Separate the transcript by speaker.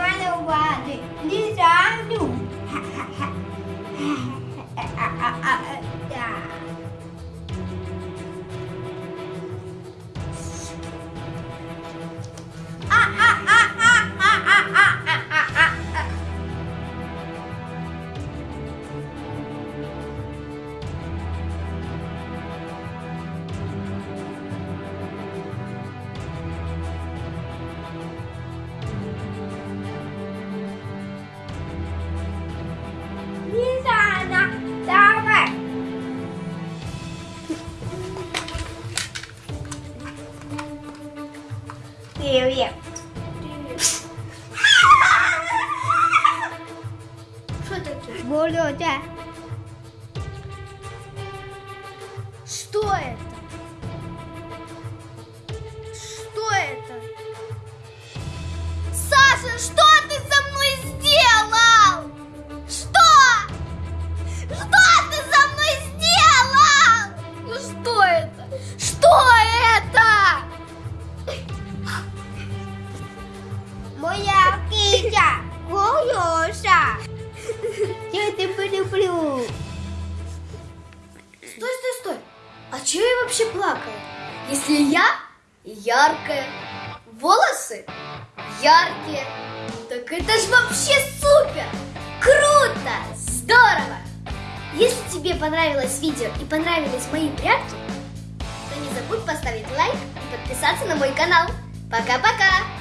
Speaker 1: run away. This I'm doing. Привет.
Speaker 2: Что такое?
Speaker 1: Володя.
Speaker 2: Что это? Что это? Саша, что ты
Speaker 1: Моя киця. Волоса. Я тебе люблю.
Speaker 2: Стой, стой, стой. А чего я вообще плакаю? Если я яркая, волосы яркие, так это ж вообще супер! Круто! Здорово! Если тебе понравилось видео и понравились мои прятки, то не забудь поставить лайк и подписаться на мой канал. Пока-пока!